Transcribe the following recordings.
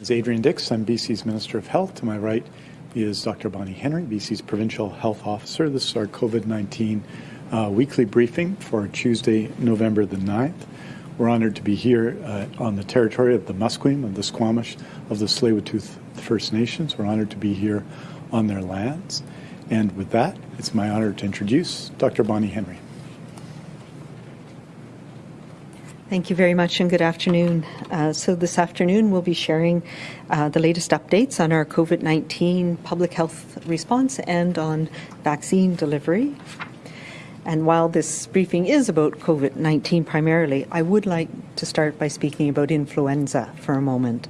is Adrian Dix. I'm BC's Minister of Health. To my right is Dr. Bonnie Henry, BC's Provincial Health Officer. This is our COVID-19 uh, weekly briefing for Tuesday, November the 9th. We're honored to be here uh, on the territory of the Musqueam, of the Squamish, of the Tsleil-Waututh First Nations. We're honored to be here on their lands. And with that, it's my honor to introduce Dr. Bonnie Henry. Thank you very much and good afternoon. Uh, so this afternoon we'll be sharing uh, the latest updates on our COVID-19 public health response and on vaccine delivery. And while this briefing is about COVID-19 primarily, I would like to start by speaking about influenza for a moment.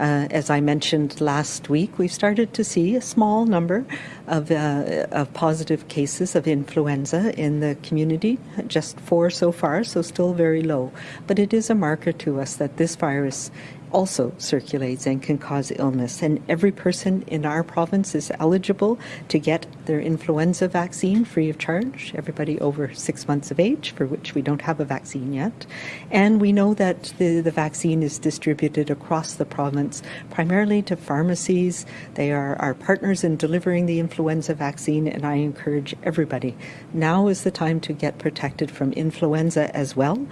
Uh, as I mentioned last week, we've started to see a small number of, uh, of positive cases of influenza in the community, just four so far, so still very low. But it is a marker to us that this virus also circulates and can cause illness. And every person in our province is eligible to get their influenza vaccine free of charge, everybody over six months of age, for which we don't have a vaccine yet. And we know that the, the vaccine is distributed across the province, primarily to pharmacies. They are our partners in delivering the influenza vaccine, and I encourage everybody. Now is the time to get protected from influenza as well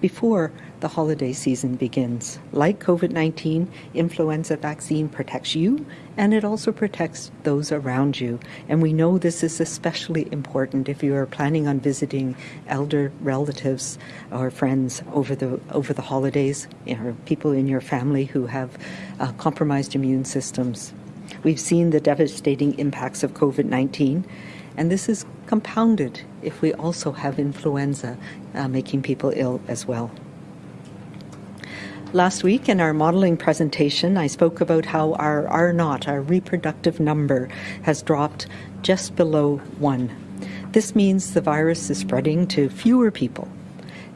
before the holiday season begins. Like COVID-19, influenza vaccine protects you and it also protects those around you. And we know this is especially important if you are planning on visiting elder relatives or friends over the over the holidays, or people in your family who have uh, compromised immune systems. We've seen the devastating impacts of COVID-19 and this is compounded if we also have influenza uh, making people ill as well. Last week in our modeling presentation, I spoke about how our R naught, our reproductive number, has dropped just below one. This means the virus is spreading to fewer people.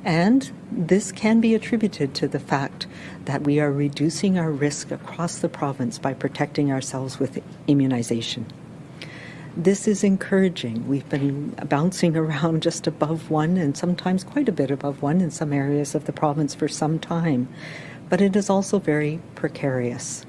And this can be attributed to the fact that we are reducing our risk across the province by protecting ourselves with immunization. This is encouraging. We've been bouncing around just above one and sometimes quite a bit above one in some areas of the province for some time, but it is also very precarious.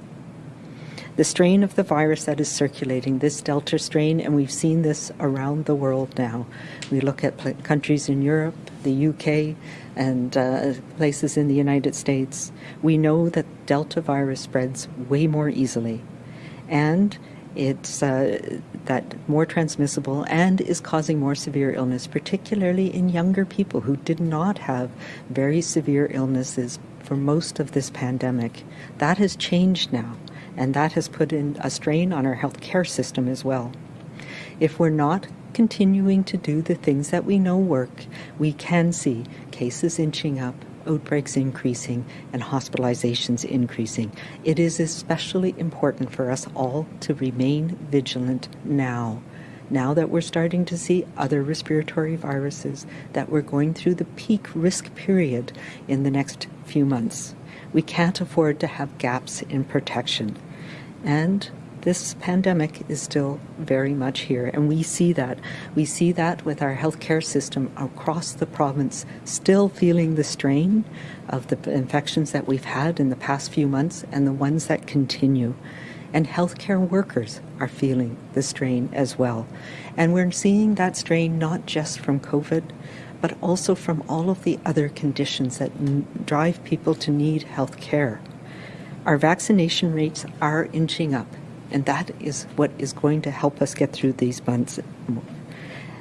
The strain of the virus that is circulating, this Delta strain, and we've seen this around the world now. We look at countries in Europe, the UK, and uh, places in the United States. We know that Delta virus spreads way more easily. And it's uh, that more transmissible and is causing more severe illness, particularly in younger people who did not have very severe illnesses for most of this pandemic. That has changed now, and that has put in a strain on our healthcare system as well. If we're not continuing to do the things that we know work, we can see cases inching up, outbreaks increasing and hospitalizations increasing. It is especially important for us all to remain vigilant now. Now that we're starting to see other respiratory viruses, that we're going through the peak risk period in the next few months. We can't afford to have gaps in protection. And this pandemic is still very much here, and we see that. We see that with our healthcare system across the province still feeling the strain of the infections that we've had in the past few months and the ones that continue. And healthcare workers are feeling the strain as well. And we're seeing that strain not just from COVID, but also from all of the other conditions that drive people to need health care. Our vaccination rates are inching up and that is what is going to help us get through these months.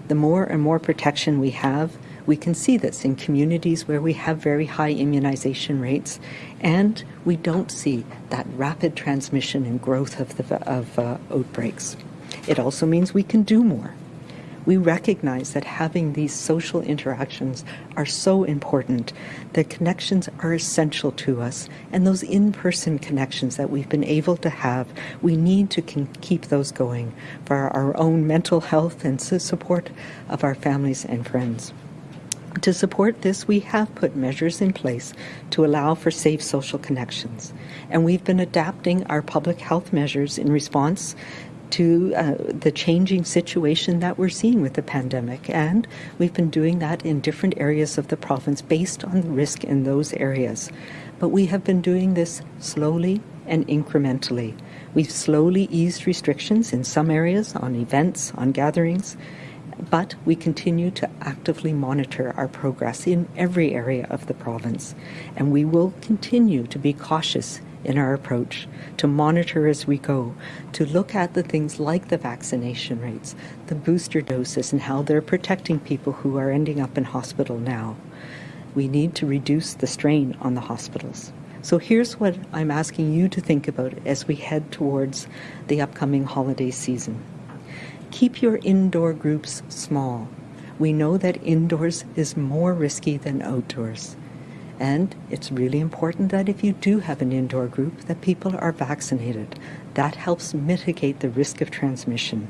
The more and more protection we have, we can see this in communities where we have very high immunization rates, and we don't see that rapid transmission and growth of, the, of uh, outbreaks. It also means we can do more we recognize that having these social interactions are so important. that connections are essential to us, and those in-person connections that we've been able to have, we need to keep those going for our own mental health and support of our families and friends. To support this, we have put measures in place to allow for safe social connections. And we've been adapting our public health measures in response to uh, the changing situation that we're seeing with the pandemic. And we've been doing that in different areas of the province based on the risk in those areas. But we have been doing this slowly and incrementally. We've slowly eased restrictions in some areas on events, on gatherings, but we continue to actively monitor our progress in every area of the province, and we will continue to be cautious in our approach, to monitor as we go, to look at the things like the vaccination rates, the booster doses, and how they're protecting people who are ending up in hospital now. We need to reduce the strain on the hospitals. So here's what I'm asking you to think about as we head towards the upcoming holiday season. Keep your indoor groups small. We know that indoors is more risky than outdoors. And it's really important that if you do have an indoor group, that people are vaccinated. That helps mitigate the risk of transmission.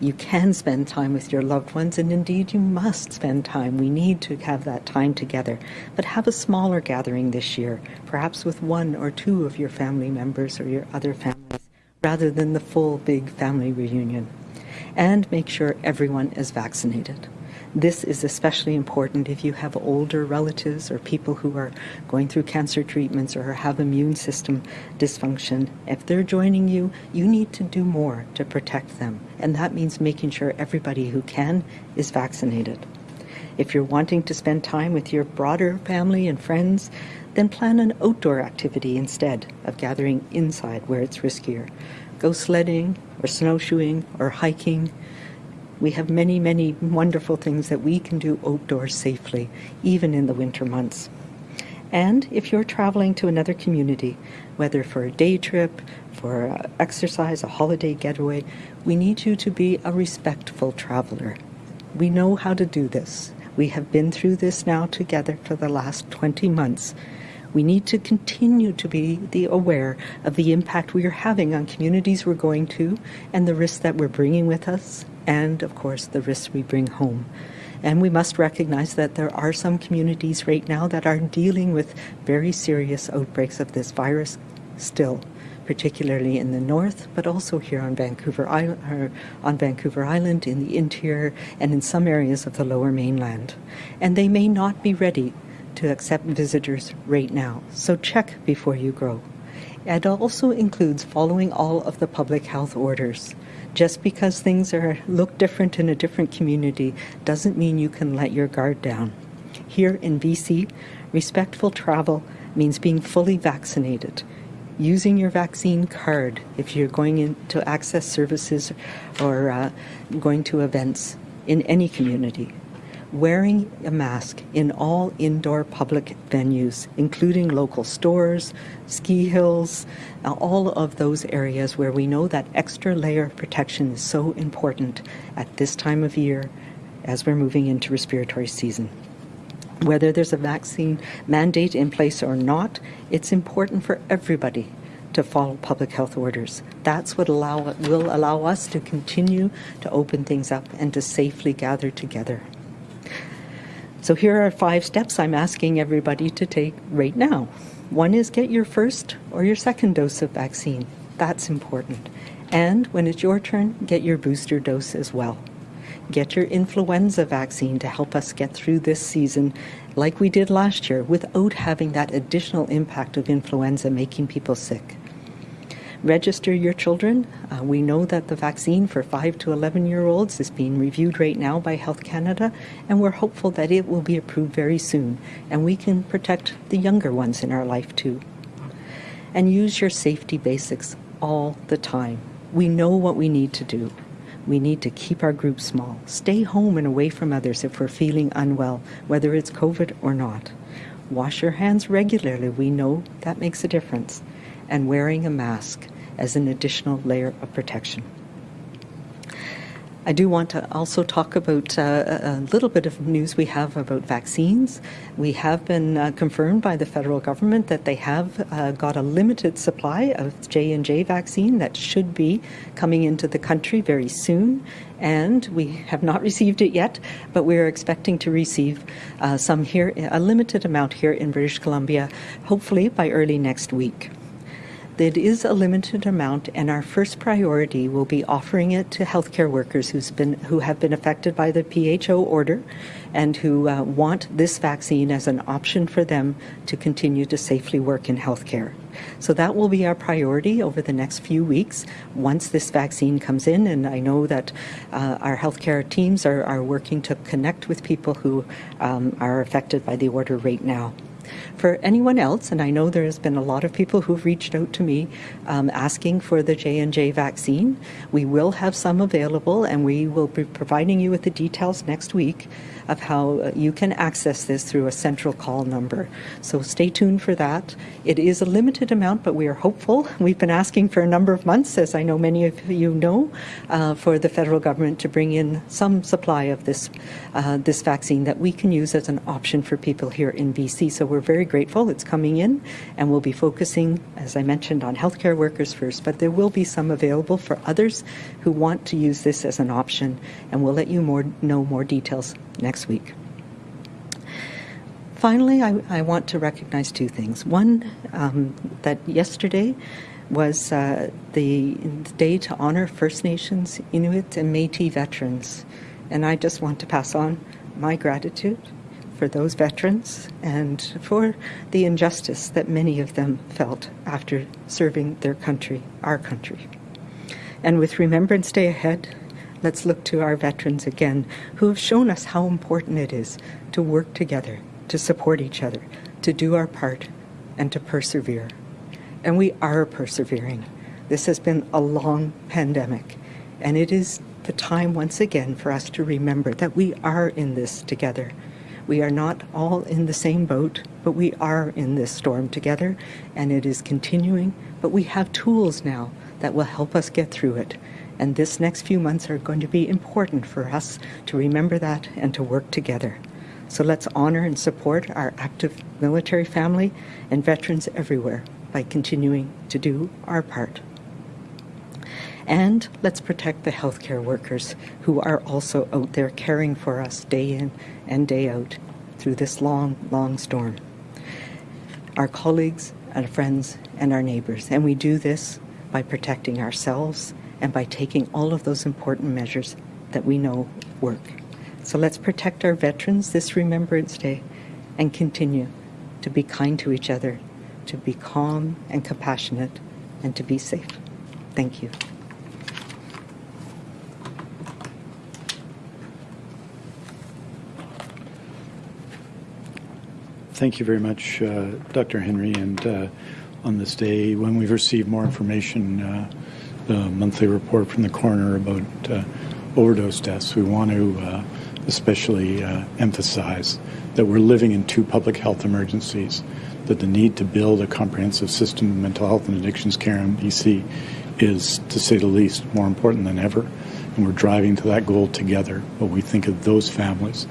You can spend time with your loved ones, and indeed you must spend time. We need to have that time together. But have a smaller gathering this year, perhaps with one or two of your family members or your other families rather than the full big family reunion. And make sure everyone is vaccinated. This is especially important if you have older relatives or people who are going through cancer treatments or have immune system dysfunction. If they're joining you, you need to do more to protect them. And that means making sure everybody who can is vaccinated. If you're wanting to spend time with your broader family and friends, then plan an outdoor activity instead of gathering inside where it's riskier. Go sledding or snowshoeing or hiking. We have many, many wonderful things that we can do outdoors safely, even in the winter months. And if you're traveling to another community, whether for a day trip, for exercise, a holiday getaway, we need you to be a respectful traveler. We know how to do this. We have been through this now together for the last 20 months, we need to continue to be the aware of the impact we are having on communities we're going to and the risks that we're bringing with us and, of course, the risks we bring home. And we must recognize that there are some communities right now that are dealing with very serious outbreaks of this virus still, particularly in the north, but also here on Vancouver Island, er, on Vancouver Island, in the interior, and in some areas of the lower mainland. And they may not be ready to accept visitors right now, so check before you go. It also includes following all of the public health orders. Just because things are look different in a different community doesn't mean you can let your guard down. Here in BC, respectful travel means being fully vaccinated, using your vaccine card if you're going in to access services or uh, going to events in any community, wearing a mask in all indoor public venues, including local stores, ski hills, uh, all of those areas where we know that extra layer of protection is so important at this time of year as we're moving into respiratory season. Whether there's a vaccine mandate in place or not, it's important for everybody to follow public health orders. That's what allow, will allow us to continue to open things up and to safely gather together. So here are five steps I'm asking everybody to take right now. One is get your first or your second dose of vaccine. That's important. And when it's your turn, get your booster dose as well. Get your influenza vaccine to help us get through this season like we did last year without having that additional impact of influenza making people sick register your children. Uh, we know that the vaccine for 5 to 11 year olds is being reviewed right now by Health Canada, and we're hopeful that it will be approved very soon, and we can protect the younger ones in our life too. And use your safety basics all the time. We know what we need to do. We need to keep our group small, stay home and away from others if we're feeling unwell, whether it's COVID or not. Wash your hands regularly. We know that makes a difference. And wearing a mask as an additional layer of protection. I do want to also talk about uh, a little bit of news we have about vaccines. We have been uh, confirmed by the federal government that they have uh, got a limited supply of J and J vaccine that should be coming into the country very soon, and we have not received it yet, but we are expecting to receive uh, some here, a limited amount here in British Columbia, hopefully by early next week. It is a limited amount, and our first priority will be offering it to healthcare workers who's been, who have been affected by the PHO order and who uh, want this vaccine as an option for them to continue to safely work in healthcare. So that will be our priority over the next few weeks once this vaccine comes in. And I know that uh, our healthcare teams are, are working to connect with people who um, are affected by the order right now. For anyone else, and I know there has been a lot of people who've reached out to me um, asking for the J and J vaccine, we will have some available, and we will be providing you with the details next week of how uh, you can access this through a central call number. So stay tuned for that. It is a limited amount, but we are hopeful. We've been asking for a number of months, as I know many of you know, uh, for the federal government to bring in some supply of this uh, this vaccine that we can use as an option for people here in BC. So we're very grateful it's coming in, and we'll be focusing, as I mentioned, on healthcare workers first, but there will be some available for others who want to use this as an option, and we'll let you more know more details next week. Finally, I, I want to recognize two things. One, um, that yesterday was uh, the, the day to honor First Nations, Inuit, and Métis veterans. And I just want to pass on my gratitude for those veterans and for the injustice that many of them felt after serving their country, our country. And with Remembrance Day ahead, let's look to our veterans again who have shown us how important it is to work together, to support each other, to do our part, and to persevere. And we are persevering. This has been a long pandemic, and it is the time once again for us to remember that we are in this together. We are not all in the same boat, but we are in this storm together, and it is continuing. But we have tools now that will help us get through it. And this next few months are going to be important for us to remember that and to work together. So let's honor and support our active military family and veterans everywhere by continuing to do our part. And let's protect the healthcare workers who are also out there caring for us day in and day out through this long, long storm. Our colleagues, our friends, and our neighbors. And we do this by protecting ourselves and by taking all of those important measures that we know work. So let's protect our veterans this Remembrance Day and continue to be kind to each other, to be calm and compassionate, and to be safe. Thank you. Thank you very much, uh, Dr. Henry. And uh, on this day, when we've received more information, uh, the monthly report from the coroner about uh, overdose deaths, we want to uh, especially uh, emphasize that we're living in two public health emergencies, that the need to build a comprehensive system of mental health and addictions care in BC is, to say the least, more important than ever. And we're driving to that goal together. But we think of those families,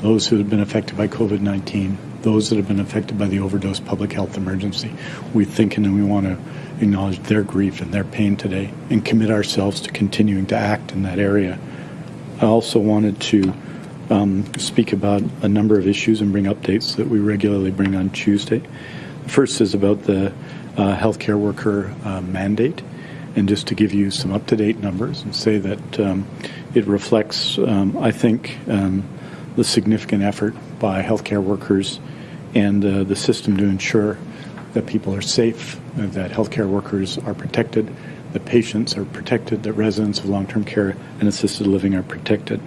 those who have been affected by COVID 19, those that have been affected by the overdose public health emergency. We think and we want to acknowledge their grief and their pain today and commit ourselves to continuing to act in that area. I also wanted to um, speak about a number of issues and bring updates that we regularly bring on Tuesday. The first is about the uh, healthcare worker uh, mandate. And just to give you some up to date numbers and say that um, it reflects, um, I think, um, the significant effort by healthcare workers and uh, the system to ensure that people are safe, that healthcare workers are protected, that patients are protected, that residents of long-term care and assisted living are protected.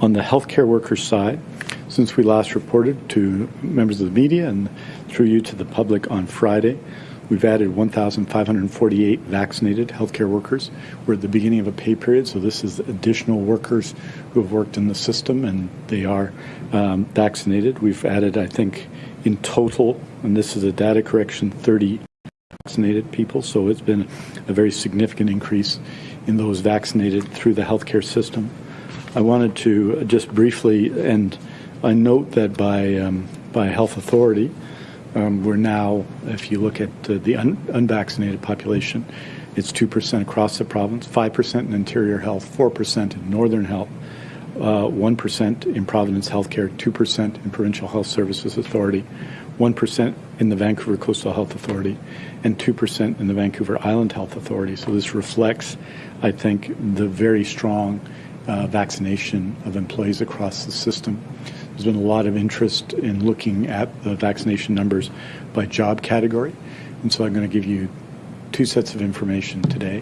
On the healthcare workers side, since we last reported to members of the media and through you to the public on Friday, We've added 1,548 vaccinated healthcare workers. We're at the beginning of a pay period, so this is additional workers who have worked in the system and they are um, vaccinated. We've added, I think, in total, and this is a data correction, 30 vaccinated people, so it's been a very significant increase in those vaccinated through the healthcare system. I wanted to just briefly, and I note that by, um, by health authority, um, we're now, if you look at uh, the un unvaccinated population, it's 2% across the province, 5% in interior health, 4% in northern health, uh, 1% in Providence Healthcare, 2% in Provincial Health Services Authority, 1% in the Vancouver Coastal Health Authority, and 2% in the Vancouver Island Health Authority. So this reflects, I think, the very strong uh, vaccination of employees across the system. There's been a lot of interest in looking at the vaccination numbers by job category, and so I'm going to give you two sets of information today.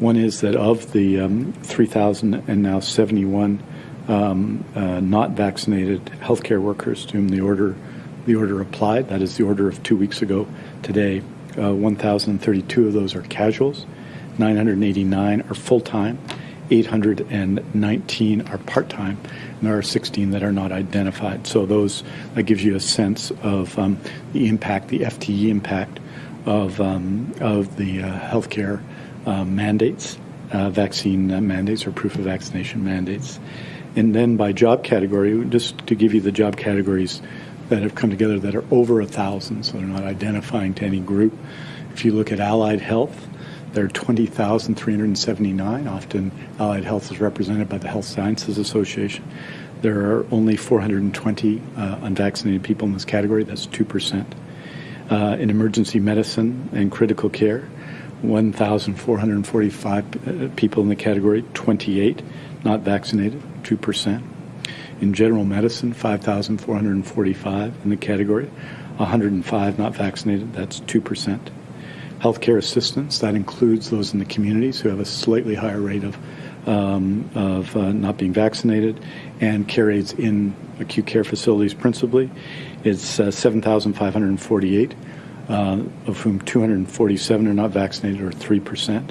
One is that of the um, 3,000 and now 71 um, uh, not vaccinated healthcare workers to whom the order the order applied, that is the order of two weeks ago today, uh, 1,032 of those are casuals, 989 are full time, 819 are part time, and there are 16 that are not identified. So those that gives you a sense of um, the impact, the FTE impact of um, of the uh, healthcare uh, mandates, uh, vaccine uh, mandates or proof of vaccination mandates, and then by job category, just to give you the job categories that have come together that are over a thousand, so they're not identifying to any group. If you look at allied health, there are 20,379. Often, allied health is represented by the Health Sciences Association. There are only 420 uh, unvaccinated people in this category. That's 2%. Uh, in emergency medicine and critical care, 1,445 uh, people in the category, 28 not vaccinated, 2%. In general medicine, 5,445 in the category, 105 not vaccinated, that's 2%. Healthcare assistants, that includes those in the communities who have a slightly higher rate of, um, of uh, not being vaccinated, and care aides in acute care facilities principally, it's uh, 7,548, uh, of whom 247 are not vaccinated, or 3%.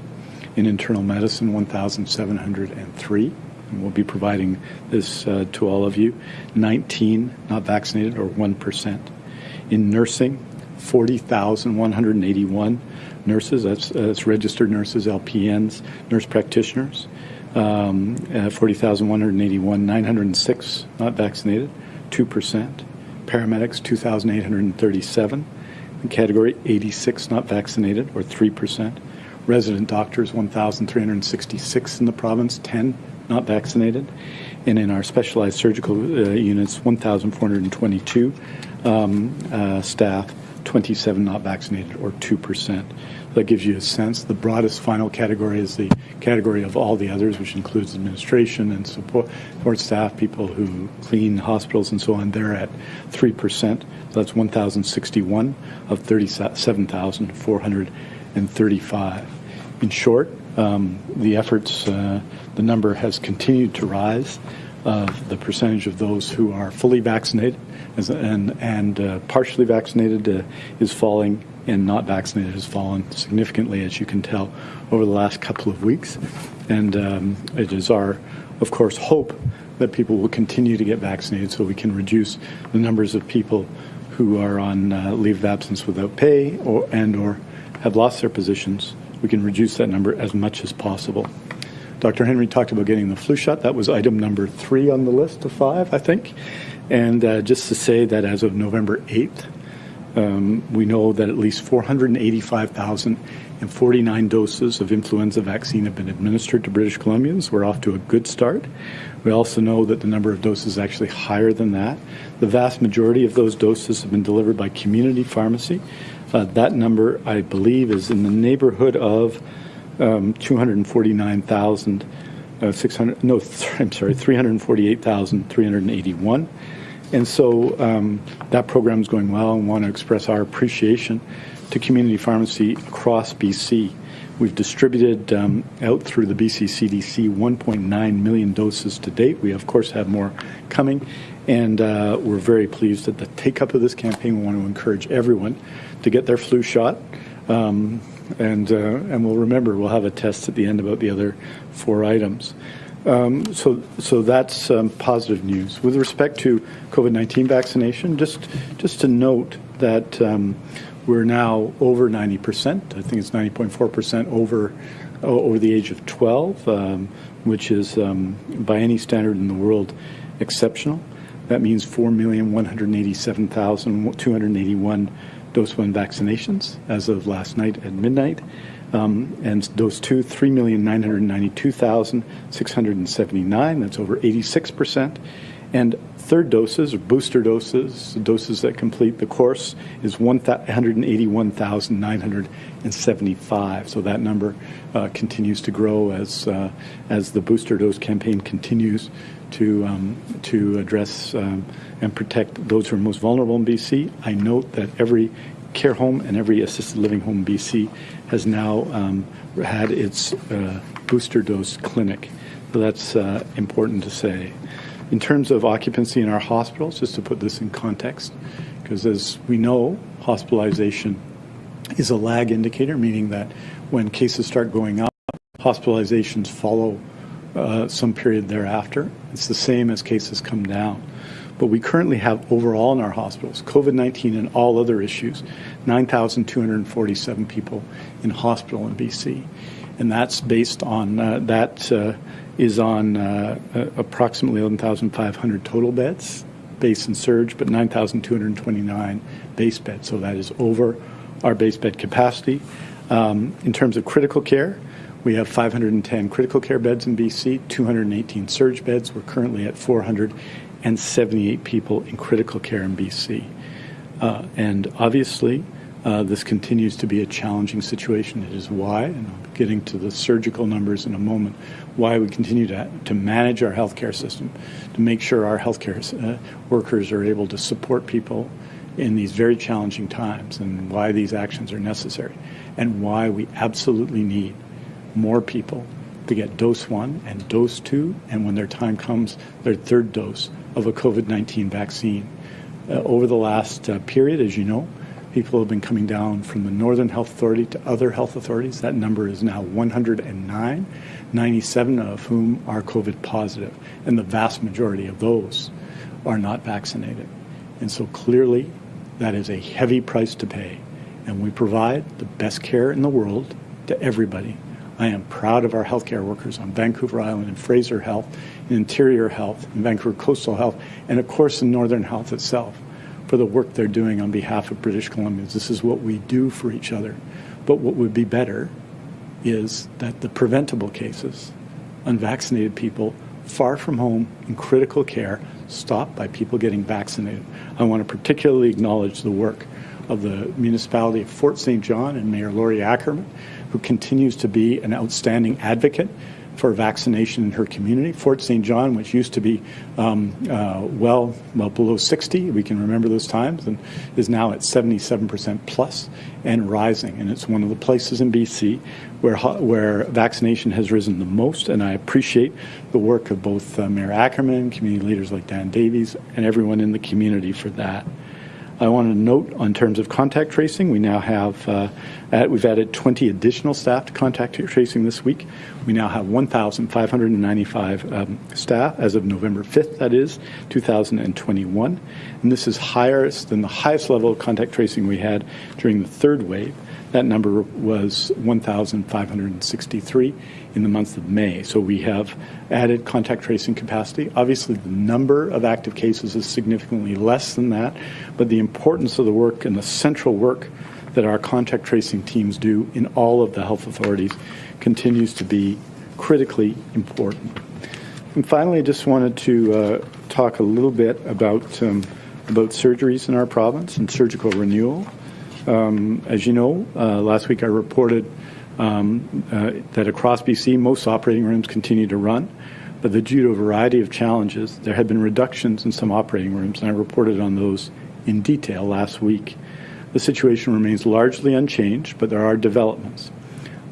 In internal medicine, 1,703 and we'll be providing this uh, to all of you. 19 not vaccinated, or 1%. In nursing, 40,181 nurses, that's, that's, registered nurses, LPNs, nurse practitioners. Um, uh, 40,181, 906 not vaccinated, 2%. Paramedics, 2,837. In category 86 not vaccinated, or 3%. Resident doctors, 1,366 in the province, 10 not vaccinated. And in our specialized surgical uh, units, 1,422 um, uh, staff, 27 not vaccinated, or 2%. That gives you a sense. The broadest final category is the category of all the others, which includes administration and support, support staff, people who clean hospitals and so on. They're at 3%. So that's 1,061 of 37,435. In short, um, the efforts, uh, the number has continued to rise of the percentage of those who are fully vaccinated as, and, and uh, partially vaccinated uh, is falling and not vaccinated has fallen significantly, as you can tell, over the last couple of weeks. And um, it is our, of course, hope that people will continue to get vaccinated so we can reduce the numbers of people who are on uh, leave of absence without pay or and or have lost their positions we can reduce that number as much as possible. Dr. Henry talked about getting the flu shot. That was item number three on the list of five, I think. And uh, just to say that as of November 8th, um, we know that at least 485,049 doses of influenza vaccine have been administered to British Columbians. We're off to a good start. We also know that the number of doses is actually higher than that. The vast majority of those doses have been delivered by community pharmacy, uh, that number, I believe, is in the neighborhood of um, 249,000. Uh, 600 no th- I'm sorry 348,381 and so um, that program is going well. And want to express our appreciation to community pharmacy across BC we've distributed um, out through the BC CDC 1.9 million doses to date. We of course have more coming. And uh, we're very pleased at the take up of this campaign. We want to encourage everyone to get their flu shot. Um, and, uh, and we'll remember, we'll have a test at the end about the other four items. Um, so, so that's um, positive news. With respect to COVID-19 vaccination, just, just to note that um, we're now over 90%. I think it's 90.4% over, over the age of 12, um, which is, um, by any standard in the world, exceptional. That means 4,187,281 dose one vaccinations as of last night at midnight. Um, and dose two, 3,992,679, that's over 86%, and third doses or booster doses, doses that complete the course, is 181,975. So that number uh, continues to grow as uh, as the booster dose campaign continues to um, to address um, and protect those who are most vulnerable in BC. I note that every care home and every assisted living home in BC has now um, had its uh, booster dose clinic. So that's uh, important to say. In terms of occupancy in our hospitals, just to put this in context, because as we know, hospitalization is a lag indicator, meaning that when cases start going up, hospitalizations follow uh, some period thereafter. It's the same as cases come down. But we currently have overall in our hospitals, COVID 19 and all other issues, 9,247 people in hospital in BC. And that's based on, uh, that uh, is on uh, approximately 11,500 total beds, base and surge, but 9,229 base beds. So that is over our base bed capacity. Um, in terms of critical care, we have 510 critical care beds in BC, 218 surge beds. We're currently at 478 people in critical care in BC. Uh, and obviously, uh, this continues to be a challenging situation. It is why, and I'm getting to the surgical numbers in a moment, why we continue to, to manage our healthcare system, to make sure our healthcare uh, workers are able to support people in these very challenging times, and why these actions are necessary, and why we absolutely need more people to get dose one and dose two, and when their time comes, their third dose of a COVID 19 vaccine. Uh, over the last uh, period, as you know, people have been coming down from the Northern Health Authority to other health authorities. That number is now 109, 97 of whom are COVID positive, and the vast majority of those are not vaccinated. And so clearly, that is a heavy price to pay. And we provide the best care in the world to everybody. I am proud of our healthcare workers on Vancouver Island and Fraser Health, in Interior Health, in Vancouver Coastal Health, and of course in Northern Health itself for the work they're doing on behalf of British Columbians. This is what we do for each other. But what would be better is that the preventable cases, unvaccinated people far from home in critical care, stopped by people getting vaccinated. I want to particularly acknowledge the work of the municipality of Fort St. John and Mayor Lori Ackerman, who continues to be an outstanding advocate for vaccination in her community. Fort St. John, which used to be um, uh, well, well below 60, we can remember those times, and is now at 77% plus and rising. And it's one of the places in BC where where vaccination has risen the most. And I appreciate the work of both uh, Mayor Ackerman, community leaders like Dan Davies, and everyone in the community for that. I want to note on terms of contact tracing, we now have, uh, at, we've added 20 additional staff to contact tracing this week. We now have 1,595 um, staff as of November 5th, that is, 2021. And this is higher than the highest level of contact tracing we had during the third wave. That number was 1,563 in the month of May. So we have added contact tracing capacity. Obviously, the number of active cases is significantly less than that, but the importance of the work and the central work that our contact tracing teams do in all of the health authorities continues to be critically important. And finally, I just wanted to uh, talk a little bit about um, about surgeries in our province and surgical renewal. Um, as you know, uh, last week I reported um, uh, that across BC, most operating rooms continue to run, but due to a variety of challenges, there have been reductions in some operating rooms, and I reported on those in detail last week. The situation remains largely unchanged, but there are developments.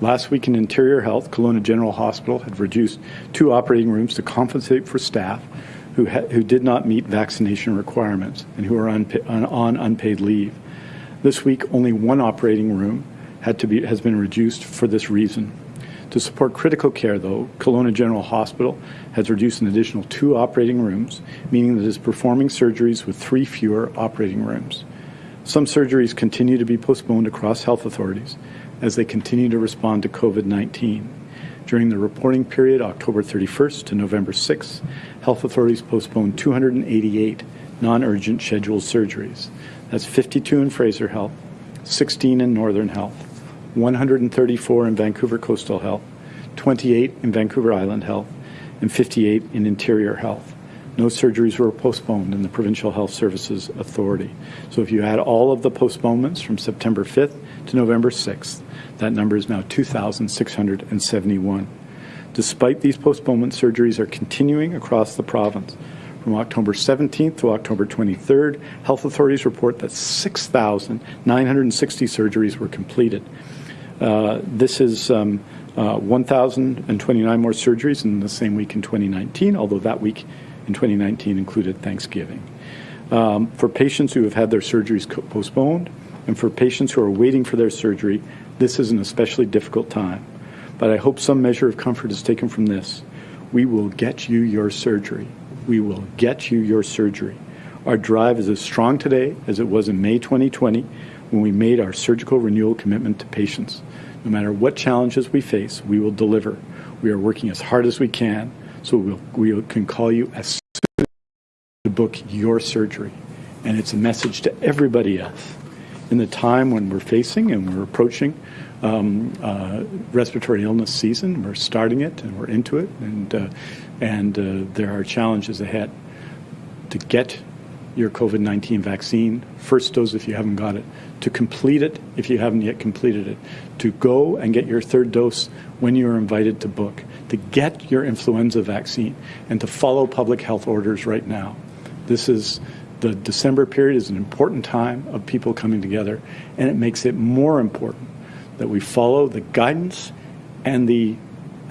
Last week in Interior Health, Kelowna General Hospital had reduced two operating rooms to compensate for staff who, who did not meet vaccination requirements and who are on, on unpaid leave. This week, only one operating room had to be, has been reduced for this reason. To support critical care, though, Kelowna General Hospital has reduced an additional two operating rooms, meaning that it is performing surgeries with three fewer operating rooms. Some surgeries continue to be postponed across health authorities as they continue to respond to COVID 19. During the reporting period, October 31st to November 6th, health authorities postponed 288 non urgent scheduled surgeries. That's 52 in Fraser Health, 16 in Northern Health, 134 in Vancouver Coastal Health, 28 in Vancouver Island Health, and 58 in Interior Health. no surgeries were postponed in the Provincial Health Services Authority. So if you add all of the postponements from September 5th to November 6th, that number is now 2,671. Despite these postponements, surgeries are continuing across the province. From October 17th to October 23rd, health authorities report that 6,960 surgeries were completed. Uh, this is um, uh, 1,029 more surgeries in the same week in 2019, although that week in 2019 included Thanksgiving. Um, for patients who have had their surgeries postponed and for patients who are waiting for their surgery, this is an especially difficult time. But I hope some measure of comfort is taken from this. We will get you your surgery we will get you your surgery. Our drive is as strong today as it was in May 2020 when we made our surgical renewal commitment to patients. No matter what challenges we face, we will deliver. We are working as hard as we can so we'll, we can call you as soon as to book your surgery. And it's a message to everybody else. In the time when we're facing and we're approaching um, uh, respiratory illness season, we're starting it and we're into it, and uh, and uh, there are challenges ahead. To get your COVID 19 vaccine, first dose if you haven't got it, to complete it if you haven't yet completed it, to go and get your third dose when you are invited to book, to get your influenza vaccine, and to follow public health orders right now. This is the December period is an important time of people coming together, and it makes it more important that we follow the guidance and the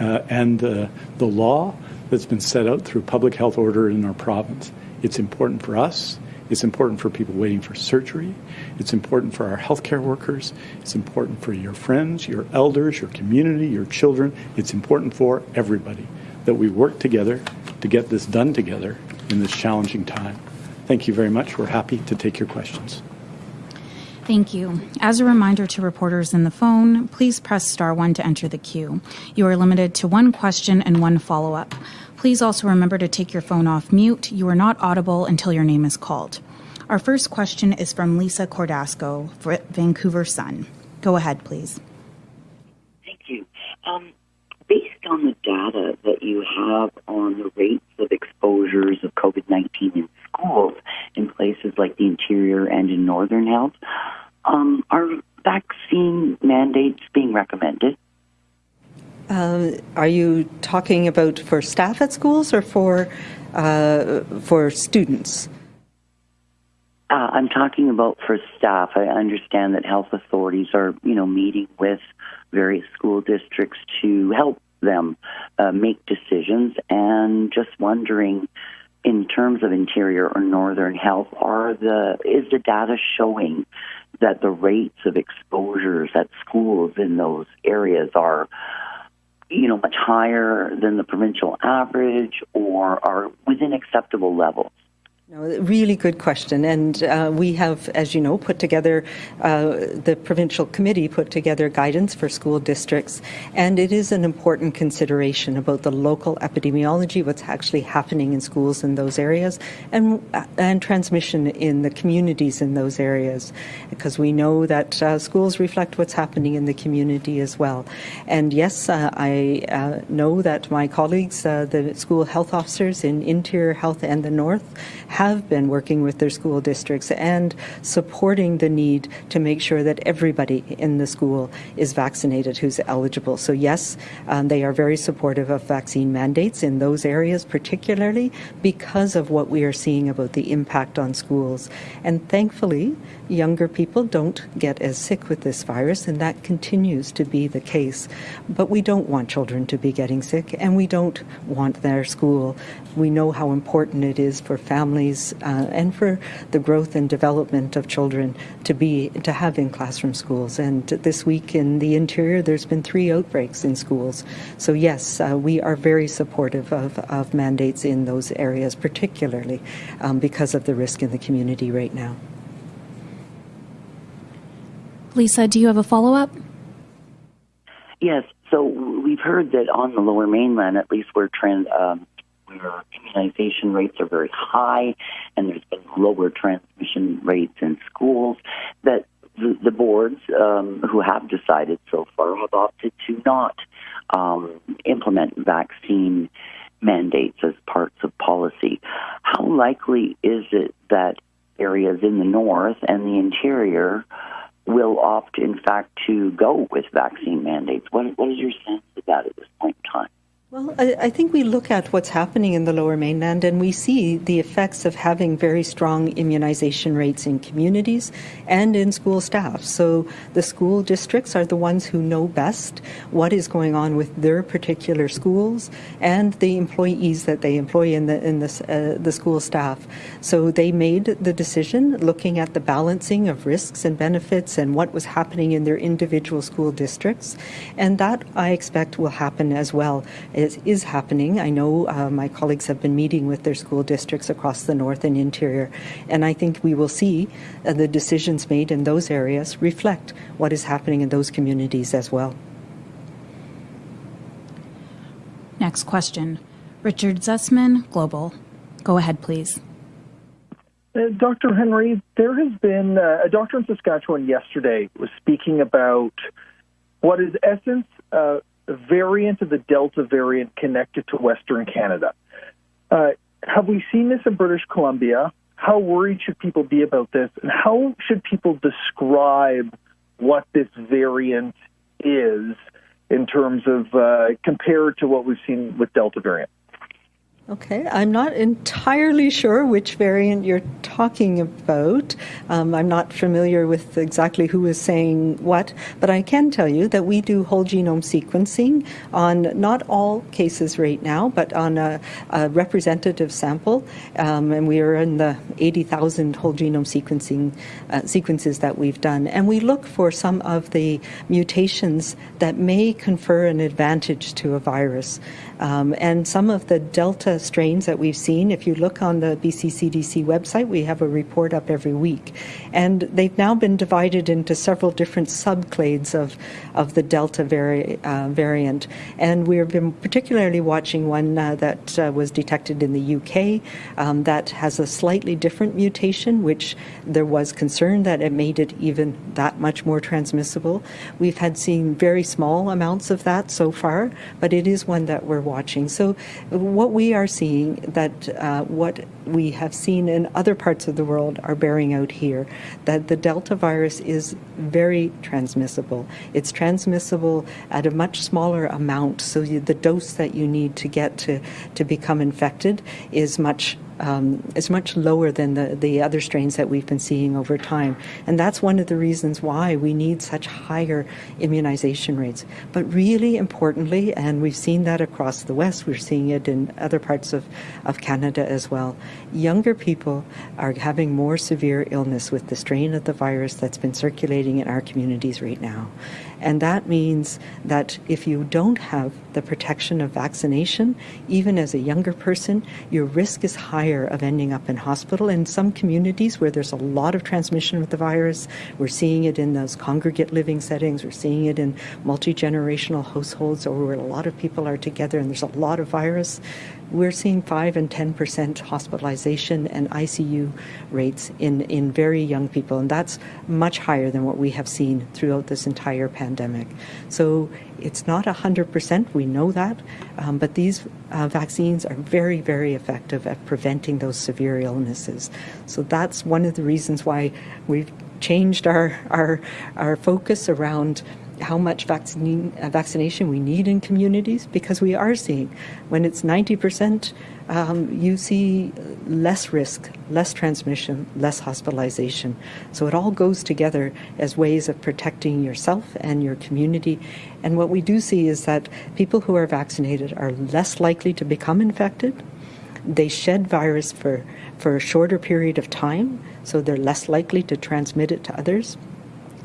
uh, and the, the law that's been set out through public health order in our province. It's important for us. It's important for people waiting for surgery. It's important for our healthcare workers. It's important for your friends, your elders, your community, your children. It's important for everybody that we work together to get this done together in this challenging time. Thank you very much. We're happy to take your questions. Thank you. As a reminder to reporters in the phone, please press star one to enter the queue. You are limited to one question and one follow up. Please also remember to take your phone off mute. You are not audible until your name is called. Our first question is from Lisa Cordasco, for Vancouver Sun. Go ahead, please. Thank you. Um, based on the data that you have on the rates of exposures of COVID 19 in schools in places like the interior and in Northern Health, um, are vaccine mandates being recommended? Uh, are you talking about for staff at schools or for uh, for students? Uh, I'm talking about for staff. I understand that health authorities are, you know, meeting with various school districts to help them uh, make decisions, and just wondering in terms of interior or northern health, are the is the data showing that the rates of exposures at schools in those areas are you know much higher than the provincial average or are within acceptable levels? No, really good question. And uh, we have, as you know, put together, uh, the provincial committee put together guidance for school districts. And it is an important consideration about the local epidemiology, what's actually happening in schools in those areas, and, uh, and transmission in the communities in those areas. Because we know that uh, schools reflect what's happening in the community as well. And yes, uh, I uh, know that my colleagues, the school health officers in Interior Health and the North, have been working with their school districts and supporting the need to make sure that everybody in the school is vaccinated who's eligible. So yes, um, they are very supportive of vaccine mandates in those areas, particularly because of what we are seeing about the impact on schools. And thankfully, younger people don't get as sick with this virus, and that continues to be the case. But we don't want children to be getting sick, and we don't want their school. We know how important it is for families families uh, and for the growth and development of children to be to have in classroom schools. And this week in the interior, there's been three outbreaks in schools. So yes, uh, we are very supportive of, of mandates in those areas, particularly um, because of the risk in the community right now. Lisa, do you have a follow up? Yes. So we've heard that on the Lower Mainland, at least, where trans, um, where immunization rates are very high and there's been lower transmission rates in schools, that the, the boards um, who have decided so far have opted to not um, implement vaccine mandates as parts of policy. how likely is it that areas in the north and the interior will opt, in fact, to go with vaccine mandates? What, what is your sense of that at this point in time? Well, I, I, think we look at what's happening in the lower mainland and we see the effects of having very strong immunization rates in communities and in school staff. So the school districts are the ones who know best what is going on with their particular schools and the employees that they employ in the in the, uh, the school staff. So they made the decision looking at the balancing of risks and benefits and what was happening in their individual school districts. And that I expect will happen as well is, is happening. I know uh, my colleagues have been meeting with their school districts across the north and interior, and I think we will see uh, the decisions made in those areas reflect what is happening in those communities as well. Next question. Richard Zussman, Global. Go ahead, please. Uh, Dr. Henry, there has been uh, a doctor in Saskatchewan yesterday was speaking about what is essence uh, variant of the Delta variant connected to Western Canada. Uh, have we seen this in British Columbia? How worried should people be about this? And how should people describe what this variant is in terms of uh, compared to what we've seen with Delta variant? Okay, I'm not entirely sure which variant you're talking about. Um, I'm not familiar with exactly who is saying what, but I can tell you that we do whole genome sequencing on not all cases right now, but on a, a representative sample, um, and we are in the 80,000 whole genome sequencing uh, sequences that we've done, and we look for some of the mutations that may confer an advantage to a virus. Um, and some of the Delta strains that we've seen, if you look on the BC CDC website, we have a report up every week. And they've now been divided into several different subclades of, of the Delta vari- uh, variant. And we've been particularly watching one uh, that uh, was detected in the UK um, that has a slightly different mutation, which there was concern that it made it even that much more transmissible. We've had seen very small amounts of that so far, but it is one that we're watching. So, what we are seeing that uh, what we have seen in other parts of the world are bearing out here that the Delta virus is very transmissible. It's transmissible at a much smaller amount, so you, the dose that you need to get to, to become infected is much um, is much lower than the, the other strains that we've been seeing over time. And that's one of the reasons why we need such higher immunization rates. But really importantly, and we've seen that across the West, we're seeing it in other parts of, of Canada as well, younger people are having more severe illness with the strain of the virus that's been circulating in our communities right now. And that means that if you don't have the protection of vaccination, even as a younger person, your risk is higher of ending up in hospital. In some communities where there's a lot of transmission of the virus, we're seeing it in those congregate living settings, we're seeing it in multi generational households or where a lot of people are together and there's a lot of virus we're seeing 5 and 10% hospitalization and ICU rates in, in very young people, and that's much higher than what we have seen throughout this entire pandemic. So it's not 100%, we know that, um, but these uh, vaccines are very, very effective at preventing those severe illnesses. So that's one of the reasons why we've changed our, our, our focus around how much vaccine, uh, vaccination we need in communities because we are seeing when it's 90%, um, you see less risk, less transmission, less hospitalization. So it all goes together as ways of protecting yourself and your community. And what we do see is that people who are vaccinated are less likely to become infected. They shed virus for, for a shorter period of time, so they're less likely to transmit it to others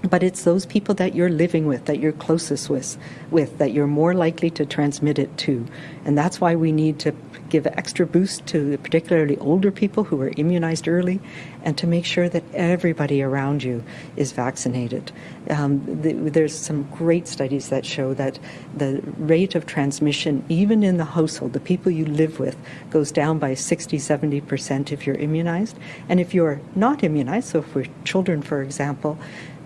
but it's those people that you're living with, that you're closest with, with, that you're more likely to transmit it to. And that's why we need to give extra boost to particularly older people who are immunized early and to make sure that everybody around you is vaccinated. Um, the, there's some great studies that show that the rate of transmission, even in the household, the people you live with, goes down by 60, 70% if you're immunized. And if you're not immunized, so if we're children, for example,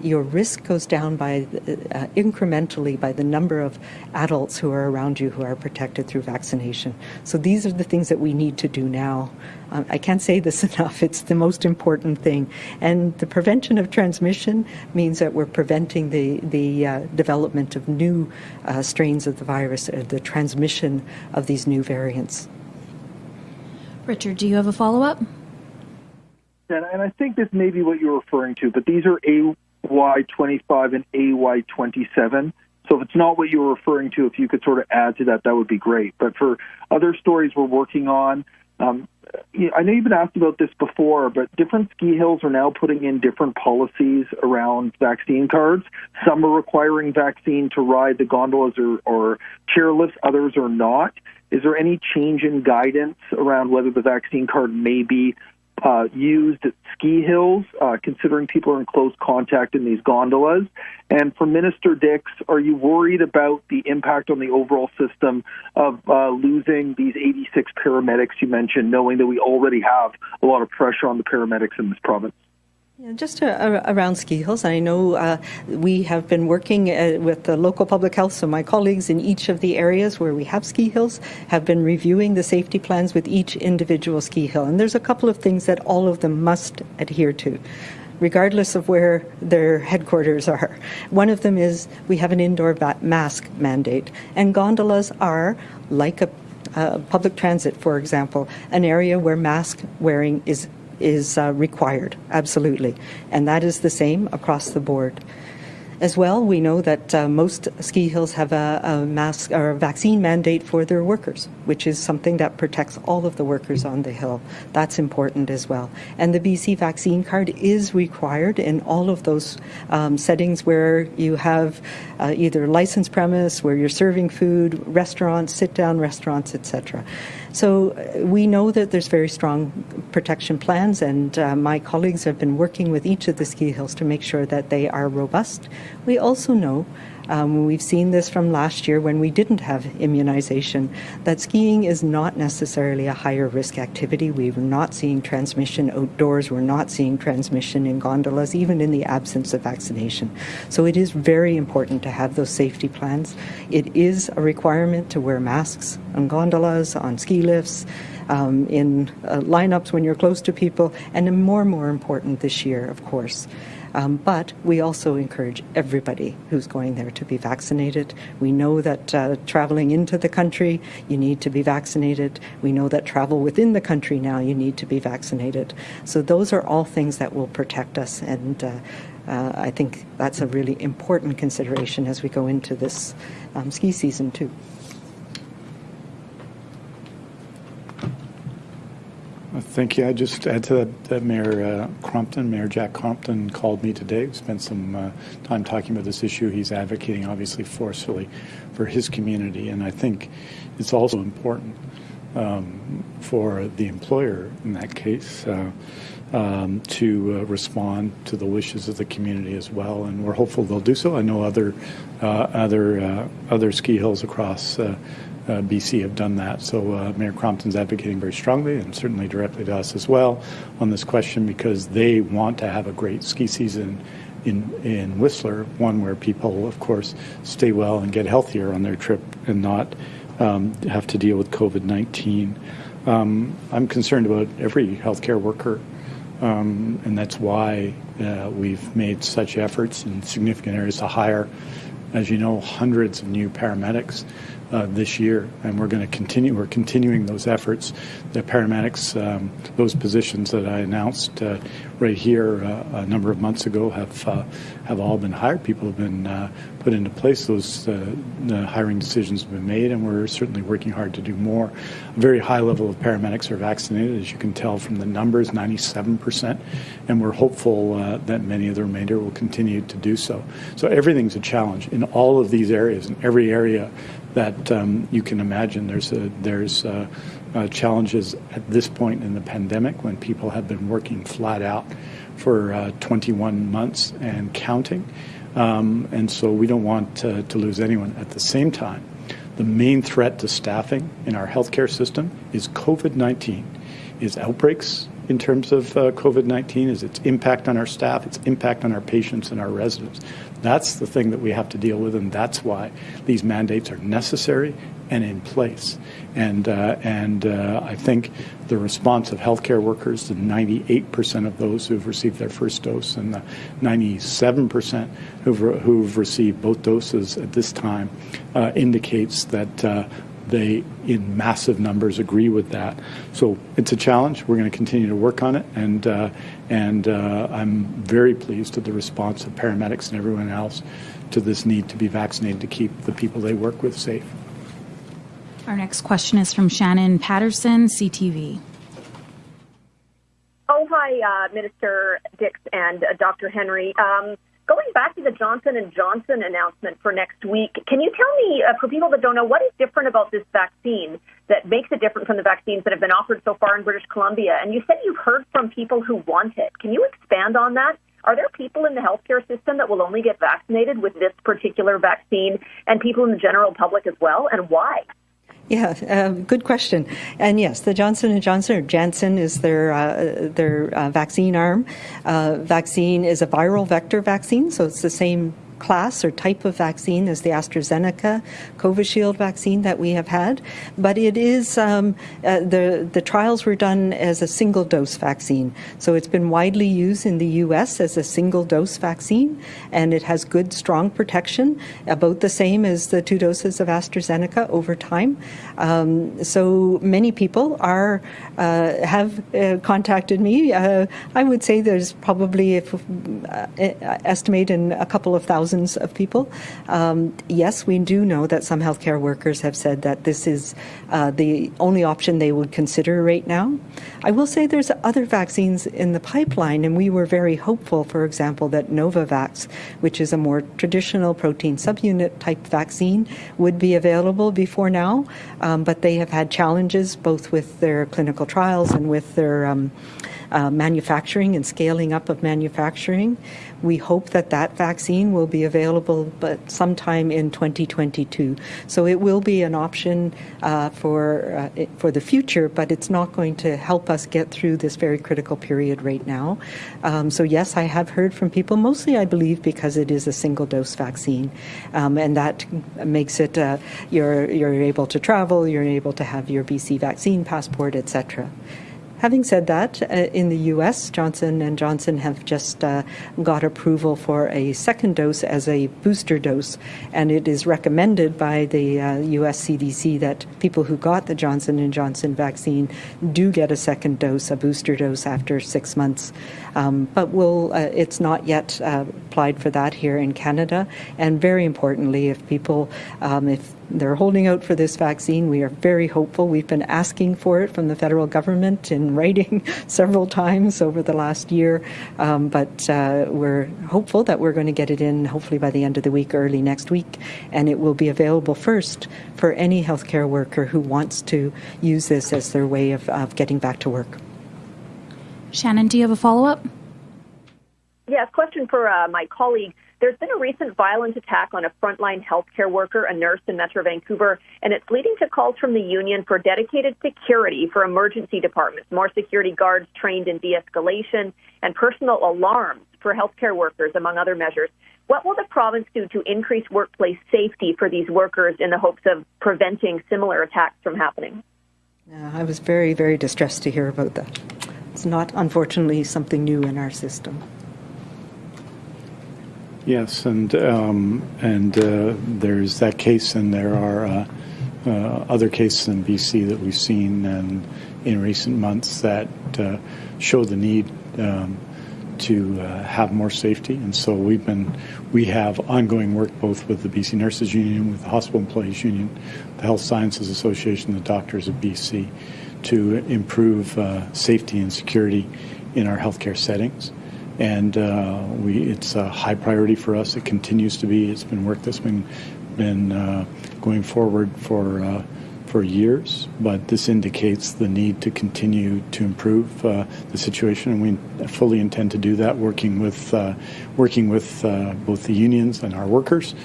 your risk goes down by uh, incrementally by the number of adults who are around you who are protected through vaccination. So these are the things that we need to do now. Um, I can't say this enough. It's the most important thing. And the prevention of transmission means that we're preventing the, the uh, development of new uh, strains of the virus, uh, the transmission of these new variants. Richard, do you have a follow up? And, and I think this may be what you're referring to, but these are AY25 and AY27. So if it's not what you were referring to, if you could sort of add to that, that would be great. But for other stories we're working on, um, I know you've been asked about this before, but different ski hills are now putting in different policies around vaccine cards. Some are requiring vaccine to ride the gondolas or, or chairlifts, others are not. Is there any change in guidance around whether the vaccine card may be uh, used at ski hills, uh, considering people are in close contact in these gondolas? And for Minister Dix, are you worried about the impact on the overall system of uh, losing these 86 paramedics you mentioned, knowing that we already have a lot of pressure on the paramedics in this province? Just around ski hills, I know uh, we have been working uh, with the local public health, so my colleagues in each of the areas where we have ski hills have been reviewing the safety plans with each individual ski hill. And there's a couple of things that all of them must adhere to regardless of where their headquarters are. One of them is we have an indoor mask mandate, and gondolas are like a uh, public transit, for example, an area where mask wearing is is uh, required, absolutely. And that is the same across the board. As well, we know that uh, most ski hills have a, a, mask or a vaccine mandate for their workers, which is something that protects all of the workers on the hill. That's important as well. And the BC vaccine card is required in all of those um, settings where you have uh, either licensed premise, where you're serving food, restaurants, sit-down restaurants, etc. So uh, we know that there's very strong protection plans, and uh, my colleagues have been working with each of the ski hills to make sure that they are robust. We also know um, we've seen this from last year when we didn't have immunization, that skiing is not necessarily a higher risk activity. We're not seeing transmission outdoors. We're not seeing transmission in gondolas, even in the absence of vaccination. So it is very important to have those safety plans. It is a requirement to wear masks on gondolas, on ski lifts. Um, in uh, lineups when you're close to people, and more and more important this year, of course. Um, but we also encourage everybody who's going there to be vaccinated. We know that uh, traveling into the country, you need to be vaccinated. We know that travel within the country now, you need to be vaccinated. So those are all things that will protect us. And uh, uh, I think that's a really important consideration as we go into this um, ski season, too. Thank you. I just add to that, that Mayor uh, Crompton, Mayor Jack Crompton called me today. We spent some uh, time talking about this issue. He's advocating, obviously, forcefully for his community, and I think it's also important um, for the employer in that case uh, um, to uh, respond to the wishes of the community as well. And we're hopeful they'll do so. I know other uh, other uh, other ski hills across uh, BC have done that. So uh, Mayor Crompton's advocating very strongly and certainly directly to us as well on this question because they want to have a great ski season in, in Whistler, one where people, of course, stay well and get healthier on their trip and not um, have to deal with COVID-19. Um, I'm concerned about every healthcare worker, um, and that's why uh, we've made such efforts in significant areas to hire, as you know, hundreds of new paramedics uh, this year, and we're going to continue. We're continuing those efforts. The paramedics, um, those positions that I announced uh, right here uh, a number of months ago, have uh, have all been hired. People have been uh, put into place. Those uh, hiring decisions have been made, and we're certainly working hard to do more. A very high level of paramedics are vaccinated, as you can tell from the numbers, 97 percent, and we're hopeful that many of the remainder will continue to do so. So everything's a challenge in all of these areas, in every area that um, you can imagine. There's a, there's uh, uh, challenges at this point in the pandemic when people have been working flat out for uh, 21 months and counting, um, and so we don't want to, to lose anyone. At the same time, the main threat to staffing in our healthcare system is COVID-19, is outbreaks in terms of uh, COVID 19 is its impact on our staff, its impact on our patients and our residents. That's the thing that we have to deal with, and that's why these mandates are necessary and in place. And, uh, and uh, I think the response of healthcare workers, the 98% of those who've received their first dose and the 97% who've, re- who've received both doses at this time, uh, indicates that uh, they, in massive numbers, agree with that. So it's a challenge. We're going to continue to work on it, and uh, and uh, I'm very pleased with the response of paramedics and everyone else to this need to be vaccinated to keep the people they work with safe. Our next question is from Shannon Patterson, CTV. Oh, hi, uh, Minister Dix and uh, Dr. Henry. Um, going back to the Johnson and Johnson announcement for next week, can you tell me, uh, for people that don't know, what is different about this vaccine that makes it different from the vaccines that have been offered so far in British Columbia? And you said you've heard from people who want it. Can you expand on that? Are there people in the healthcare system that will only get vaccinated with this particular vaccine, and people in the general public as well, and why? Yeah, uh, good question. And yes, the Johnson and Johnson or Janssen is their uh, their uh, vaccine arm. Uh, vaccine is a viral vector vaccine, so it's the same class or type of vaccine as the AstraZeneca Covishield vaccine that we have had, but it is um, uh, the the trials were done as a single dose vaccine. So it's been widely used in the U.S. as a single dose vaccine, and it has good, strong protection, about the same as the two doses of AstraZeneca over time. Um, so many people are have uh, contacted me. Uh, I would say there's probably, if uh, estimate in a couple of thousand thousands of people. Um, yes, we do know that some healthcare workers have said that this is uh, the only option they would consider right now. I will say there's other vaccines in the pipeline, and we were very hopeful, for example, that Novavax, which is a more traditional protein subunit type vaccine, would be available before now, um, but they have had challenges both with their clinical trials and with their um, uh, manufacturing and scaling up of manufacturing. We hope that that vaccine will be available, but sometime in 2022. So it will be an option uh, for uh, for the future, but it's not going to help us get through this very critical period right now. Um, so yes, I have heard from people, mostly I believe because it is a single dose vaccine, um, and that makes it uh, you're you're able to travel, you're able to have your BC vaccine passport, etc. Having said that, uh, in the U.S., Johnson and Johnson have just uh, got approval for a second dose as a booster dose, and it is recommended by the uh, U.S. CDC that people who got the Johnson and Johnson vaccine do get a second dose, a booster dose, after six months. Um, but we'll, uh, it's not yet uh, applied for that here in Canada. And very importantly, if people, um, if they're holding out for this vaccine. We are very hopeful. We've been asking for it from the federal government in writing several times over the last year, um, but uh, we're hopeful that we're going to get it in hopefully by the end of the week, early next week, and it will be available first for any healthcare worker who wants to use this as their way of, of getting back to work. Shannon, do you have a follow up? Yes, question for uh, my colleague. There's been a recent violent attack on a frontline healthcare worker, a nurse in Metro Vancouver, and it's leading to calls from the union for dedicated security for emergency departments, more security guards trained in de escalation, and personal alarms for healthcare workers, among other measures. What will the province do to increase workplace safety for these workers in the hopes of preventing similar attacks from happening? Yeah, I was very, very distressed to hear about that. It's not, unfortunately, something new in our system. Yes, and um, and uh, there's that case, and there are uh, uh, other cases in BC that we've seen and in recent months that uh, show the need um, to uh, have more safety. And so we've been we have ongoing work both with the BC Nurses Union, with the Hospital Employees Union, the Health Sciences Association, the Doctors of BC, to improve uh, safety and security in our healthcare settings and uh, we it's a high priority for us. It continues to be. It's been work that's been been uh, going forward for uh, for years, but this indicates the need to continue to improve uh, the situation, and we fully intend to do that, working with uh, working with uh, both the unions and our workers,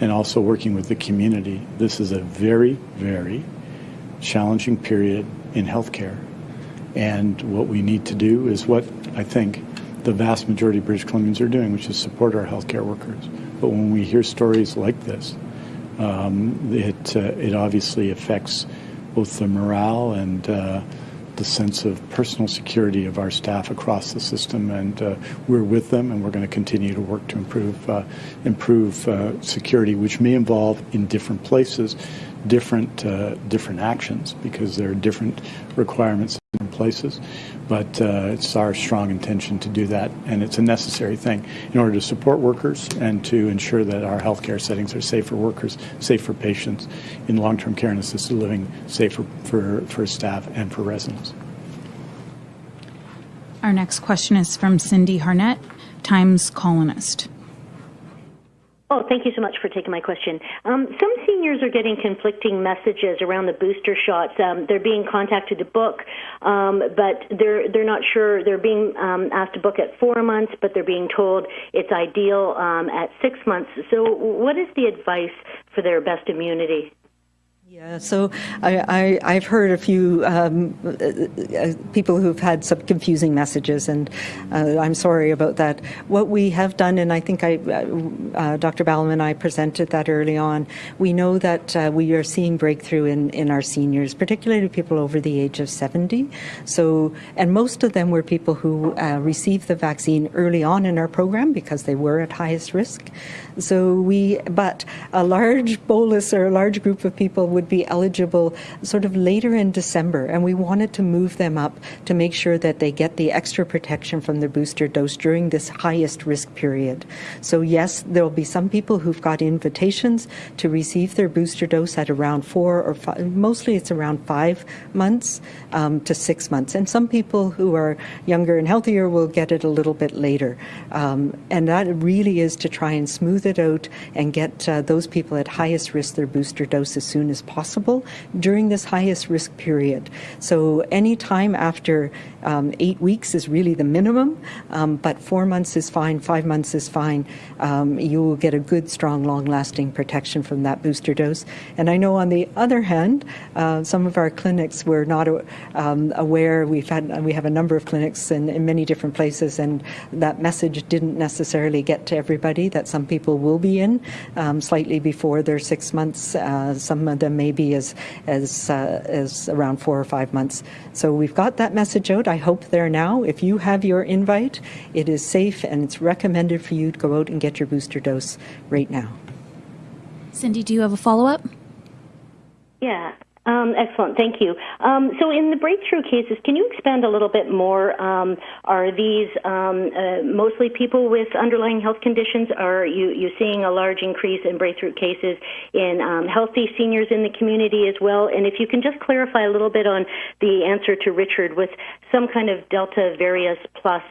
and also working with the community. This is a very very challenging period in healthcare And what we need to do is what I think the vast majority of British Columbians are doing, which is support our healthcare workers. But when we hear stories like this, um, it uh, it obviously affects both the morale and uh, the sense of personal security of our staff across the system, and uh, we're with them, and we're going to continue to work to improve uh, improve uh, security, which may involve in different places different uh, different actions because there are different requirements in places. But uh, it's our strong intention to do that, and it's a necessary thing in order to support workers and to ensure that our healthcare settings are safe for workers, safe for patients, in long-term care and assisted living, safe for, for, for staff and for residents. Our next question is from Cindy Harnett, Times Colonist. Oh, thank you so much for taking my question. Um, some seniors are getting conflicting messages around the booster shots. Um, they're being contacted to book, um, but they're they're not sure. They're being um, asked to book at four months, but they're being told it's ideal um, at six months. So, what is the advice for their best immunity? Yeah, so I, have heard a few um, uh, people who've had some confusing messages, and uh, I'm sorry about that. What we have done, and I think I, uh, uh Dr. Ballem and I presented that early on, we know that uh, we are seeing breakthrough in, in our seniors, particularly people over the age of 70. So, and most of them were people who received the vaccine early on in our program because they were at highest risk. So we, but a large bolus or a large group of people would be eligible sort of later in December, and we wanted to move them up to make sure that they get the extra protection from their booster dose during this highest risk period. So yes, there will be some people who've got invitations to receive their booster dose at around four or five, mostly it's around five months um, to six months, and some people who are younger and healthier will get it a little bit later. Um, and that really is to try and smooth it out and get uh, those people at highest risk their booster dose as soon as possible during this highest risk period. So any time after um, eight weeks is really the minimum, um, but four months is fine, five months is fine. Um, you will get a good, strong, long-lasting protection from that booster dose. And I know on the other hand, uh, some of our clinics were not um, aware. We've had we have a number of clinics in, in many different places, and that message didn't necessarily get to everybody. That some people will be in um, slightly before their six months. Uh, some of them may be as as uh, as around four or five months. So we've got that message out. I hope there now. If you have your invite, it is safe and it's recommended for you to go out and get your booster dose right now. Cindy, do you have a follow up? Yeah. Um, excellent, thank you. Um, so, in the breakthrough cases, can you expand a little bit more? Um, are these um, uh, mostly people with underlying health conditions? Are you you seeing a large increase in breakthrough cases in um, healthy seniors in the community as well? And if you can just clarify a little bit on the answer to Richard with some kind of Delta variant plus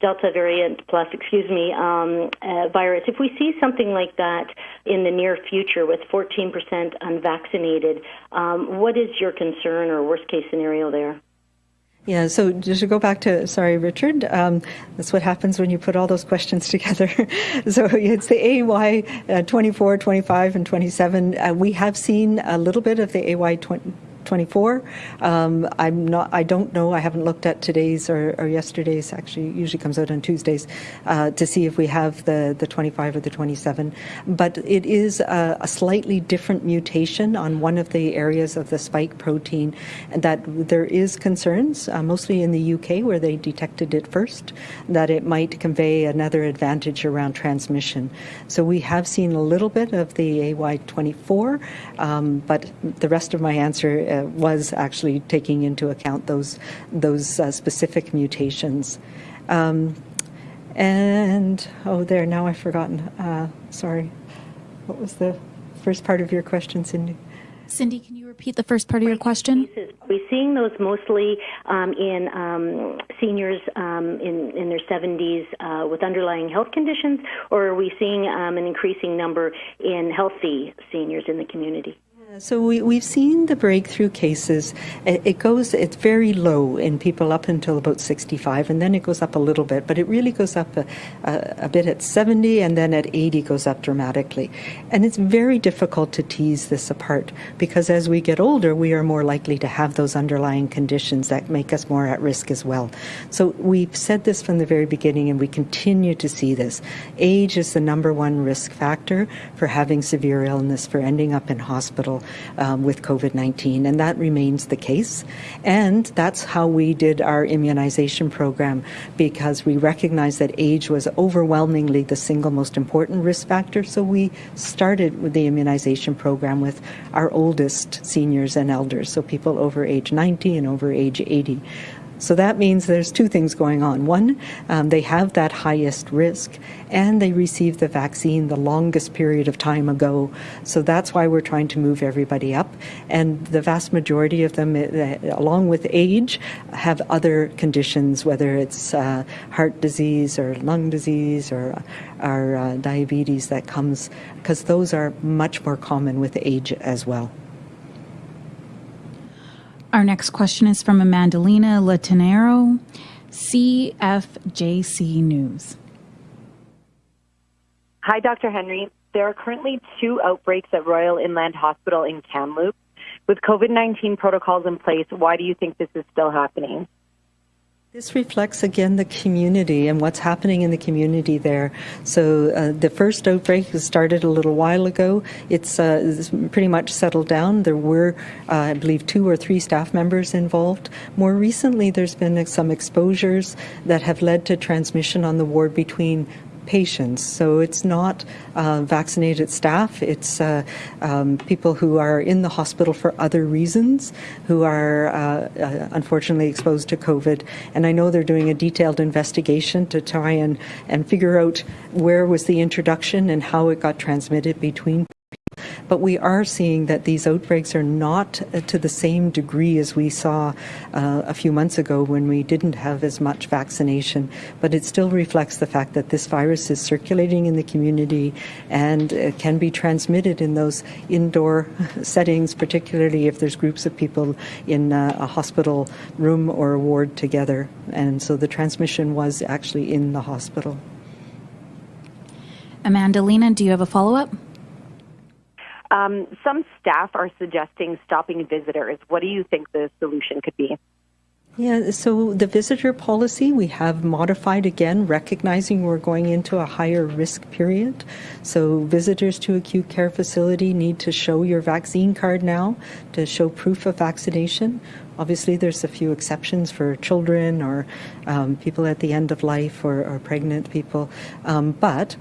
Delta variant plus, excuse me, um, uh, virus. If we see something like that in the near future with 14% unvaccinated, um, what is your concern or worst case scenario there? Yeah, so just to go back to, sorry, Richard, um, that's what happens when you put all those questions together. so it's the AY uh, 24, 25, and 27. Uh, we have seen a little bit of the AY 20. 24. Um, I'm not. I don't know. I haven't looked at today's or, or yesterday's. Actually, usually comes out on Tuesdays uh, to see if we have the the 25 or the 27. But it is a, a, slightly different mutation on one of the areas of the spike protein, and that there is concerns, uh, mostly in the UK where they detected it first, that it might convey another advantage around transmission. So we have seen a little bit of the AY24, um, but the rest of my answer uh, was actually taking into account those those uh, specific mutations. Um, and oh, there now I've forgotten. Uh, sorry, what was the first part of your question, Cindy? Cindy, can you repeat the first part of your question? Are we seeing those mostly um, in um, seniors um, in, in their 70s uh, with underlying health conditions, or are we seeing um, an increasing number in healthy seniors in the community? So we, we've seen the breakthrough cases. It goes, it's very low in people up until about 65, and then it goes up a little bit, but it really goes up a, a, a, bit at 70, and then at 80 goes up dramatically. And it's very difficult to tease this apart because as we get older, we are more likely to have those underlying conditions that make us more at risk as well. So we've said this from the very beginning, and we continue to see this. Age is the number one risk factor for having severe illness, for ending up in hospital um, with COVID 19, and that remains the case. And that's how we did our immunization program because we recognized that age was overwhelmingly the single most important risk factor. So we started with the immunization program with our oldest seniors and elders, so people over age 90 and over age 80. So that means there's two things going on. One, um, they have that highest risk, and they received the vaccine the longest period of time ago. So that's why we're trying to move everybody up. And the vast majority of them, uh, along with age, have other conditions, whether it's uh, heart disease or lung disease or, or uh, diabetes that comes, because those are much more common with age as well. Our next question is from Amandalina Latanero, CFJC News. Hi, Dr. Henry. There are currently two outbreaks at Royal Inland Hospital in Kamloops. With COVID 19 protocols in place, why do you think this is still happening? This reflects again the community and what's happening in the community there. So uh, the first outbreak started a little while ago. It's, uh, it's pretty much settled down. There were, uh, I believe, two or three staff members involved. More recently, there's been some exposures that have led to transmission on the ward between patients. So it's not uh, vaccinated staff, it's uh, um, people who are in the hospital for other reasons who are uh, uh, unfortunately exposed to COVID. And I know they're doing a detailed investigation to try and, and figure out where was the introduction and how it got transmitted between but we are seeing that these outbreaks are not uh, to the same degree as we saw uh, a few months ago when we didn't have as much vaccination. But it still reflects the fact that this virus is circulating in the community and it can be transmitted in those indoor settings, particularly if there's groups of people in uh, a hospital room or a ward together. And so the transmission was actually in the hospital. Amanda Amandalina, do you have a follow up? Um, some staff are suggesting stopping visitors. What do you think the solution could be? Yeah, so the visitor policy we have modified again, recognizing we're going into a higher risk period. So visitors to acute care facility need to show your vaccine card now to show proof of vaccination. Obviously, there's a few exceptions for children or um, people at the end of life or, or pregnant people, um, but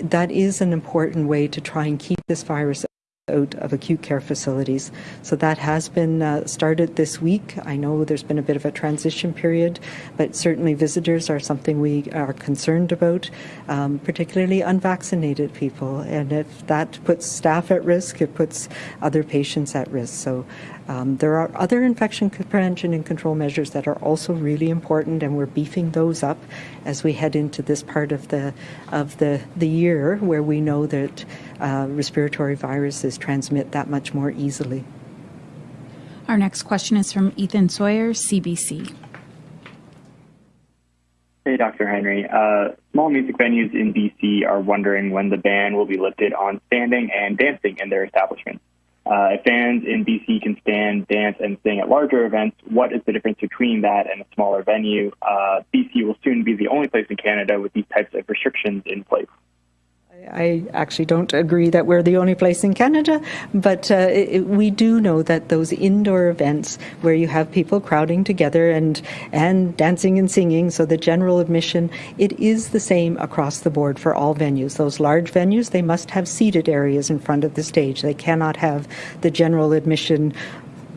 that is an important way to try and keep this virus out of acute care facilities. So that has been uh, started this week. I know there's been a bit of a transition period, but certainly visitors are something we are concerned about, um, particularly unvaccinated people. And if that puts staff at risk, it puts other patients at risk. So um, there are other infection prevention and control measures that are also really important, and we're beefing those up as we head into this part of the of the the year where we know that uh, respiratory viruses transmit that much more easily. Our next question is from Ethan Sawyer, CBC. Hey, Dr. Henry. Uh, small music venues in BC are wondering when the ban will be lifted on standing and dancing in their establishments. Uh, if fans in BC can stand, dance, and sing at larger events, what is the difference between that and a smaller venue? Uh, BC will soon be the only place in Canada with these types of restrictions in place. I actually don't agree that we're the only place in Canada, but uh, it, we do know that those indoor events where you have people crowding together and and dancing and singing, so the general admission, it is the same across the board for all venues. Those large venues, they must have seated areas in front of the stage. They cannot have the general admission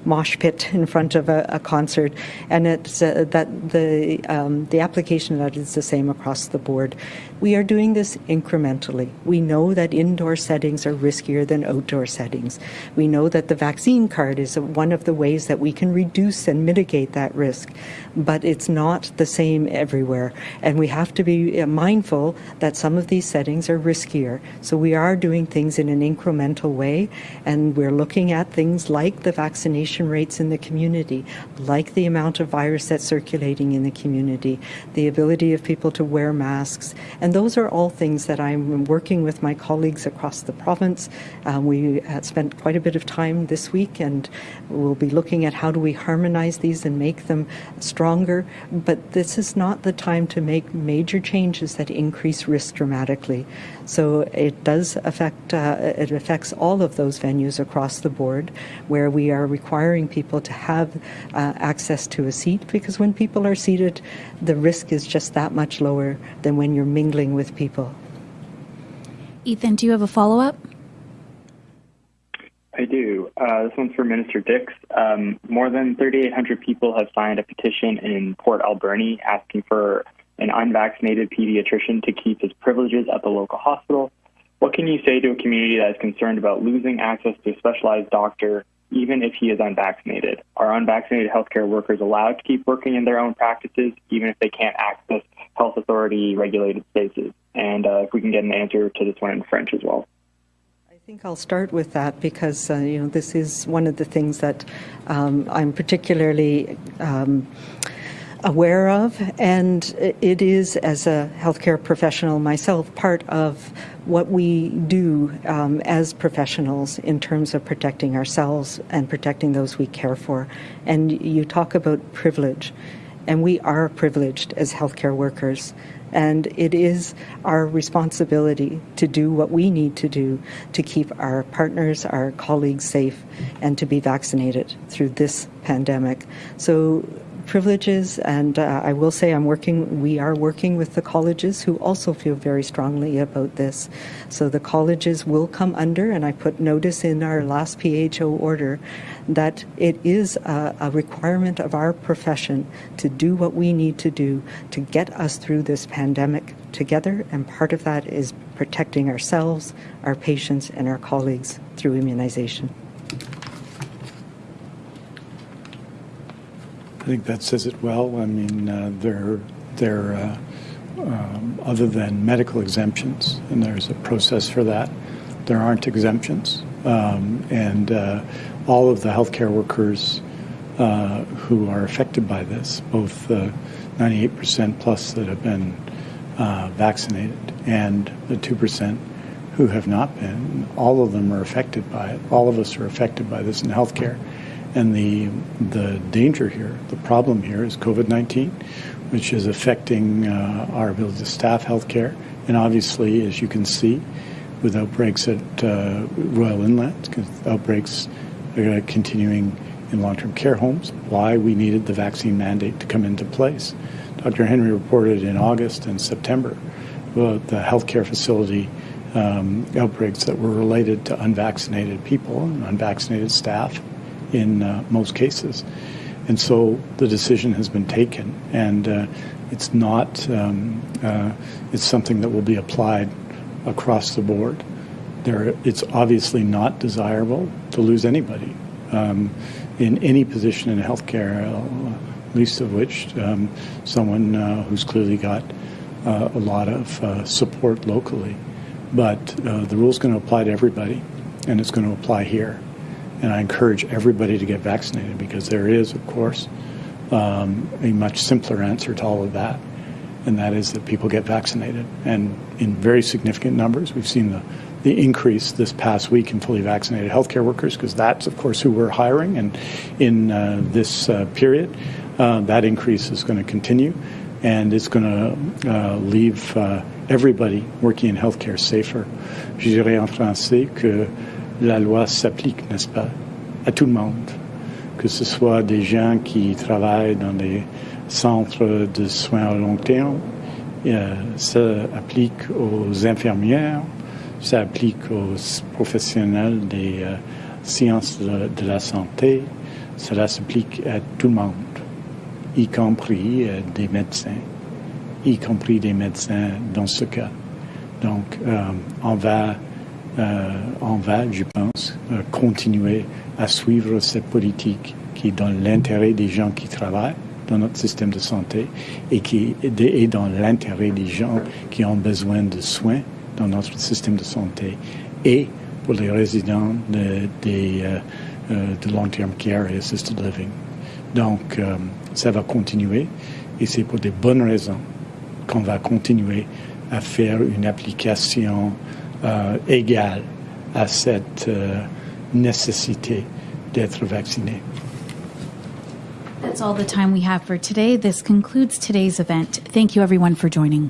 mosh pit in front of a, a concert, and it's uh, that the um, the application of that is the same across the board. We are doing this incrementally. We know that indoor settings are riskier than outdoor settings. We know that the vaccine card is one of the ways that we can reduce and mitigate that risk, but it's not the same everywhere. And we have to be uh, mindful that some of these settings are riskier. So we are doing things in an incremental way, and we're looking at things like the vaccination rates in the community, like the amount of virus that's circulating in the community, the ability of people to wear masks, and and those are all things that I'm working with my colleagues across the province. Um, we spent quite a bit of time this week and we'll be looking at how do we harmonize these and make them stronger. But this is not the time to make major changes that increase risk dramatically. So it does affect, uh, it affects all of those venues across the board where we are requiring people to have uh, access to a seat because when people are seated, the risk is just that much lower than when you're mingling mingling with people. Ethan, do you have a follow up? I do. Uh, this one's for Minister Dix. Um, more than 3,800 people have signed a petition in Port Alberni asking for an unvaccinated pediatrician to keep his privileges at the local hospital. What can you say to a community that is concerned about losing access to a specialized doctor even if he is unvaccinated? Are unvaccinated healthcare workers allowed to keep working in their own practices, even if they can't access health authority regulated spaces? And uh, if we can get an answer to this one in French as well. I think I'll start with that because uh, you know this is one of the things that um, I'm particularly. Um, aware of, and it is, as a healthcare professional myself, part of what we do um, as professionals in terms of protecting ourselves and protecting those we care for. And you talk about privilege, and we are privileged as healthcare workers. And it is our responsibility to do what we need to do to keep our partners, our colleagues safe, and to be vaccinated through this pandemic. So privileges, and uh, I will say I'm working. We are working with the colleges who also feel very strongly about this. So the colleges will come under, and I put notice in our last PHO order that it is a, a requirement of our profession to do what we need to do to get us through this pandemic together, and part of that is protecting ourselves, our patients, and our colleagues through immunization. I think that says it well. I mean, uh, there, there, uh, um, other than medical exemptions, and there's a process for that, there aren't exemptions. Um, and uh, all of the healthcare workers uh, who are affected by this, both the 98% plus that have been uh, vaccinated and the 2% who have not been, all of them are affected by it. All of us are affected by this in healthcare. And the, the danger here, the problem here is COVID 19, which is affecting uh, our ability to staff healthcare. And obviously, as you can see, with outbreaks at uh, Royal Inland, outbreaks are continuing in long term care homes, why we needed the vaccine mandate to come into place. Dr. Henry reported in August and September about the healthcare facility um, outbreaks that were related to unvaccinated people and unvaccinated staff in uh, most cases. And so the decision has been taken, and uh, it's not, um, uh, it's something that will be applied across the board. There, it's obviously not desirable to lose anybody um, in any position in healthcare, uh, least of which um, someone uh, who's clearly got a lot of support locally. But the rule's going to apply to everybody, and it's going to apply here. And I encourage everybody to get vaccinated because there is, of course, um, a much simpler answer to all of that. And that is that people get vaccinated. And in very significant numbers, we've seen the, the increase this past week in fully vaccinated healthcare workers because that's, of course, who we're hiring. And in uh, this uh, period, uh, that increase is going to continue. And it's going to uh, leave uh, everybody working in healthcare safer. Je dirais en français que la loi s'applique, n'est-ce pas, à tout le monde, que ce soit des gens qui travaillent dans des centres de soins à long terme, euh, ça applique aux infirmières, ça applique aux professionnels des, science de, de la santé, cela s'applique à tout le monde, y compris euh, des médecins, y compris des médecins dans ce cas. Donc, euh, on va, euh, on va, je pense, euh, continuer à suivre cette politique qui est dans l'intérêt des gens qui travaillent dans notre système de santé et qui est dans l'intérêt des gens qui ont besoin de soins dans notre système de santé et pour les résidents de, euh, euh, de long-term care et assisted living. Donc, euh, ça va continuer et c'est pour des bonnes raisons qu'on va continuer à faire une application euh, Euh, égale à cette euh, nécessité d'être vacciné. That's all the time we have for today. This concludes today's event. Thank you, everyone, for joining.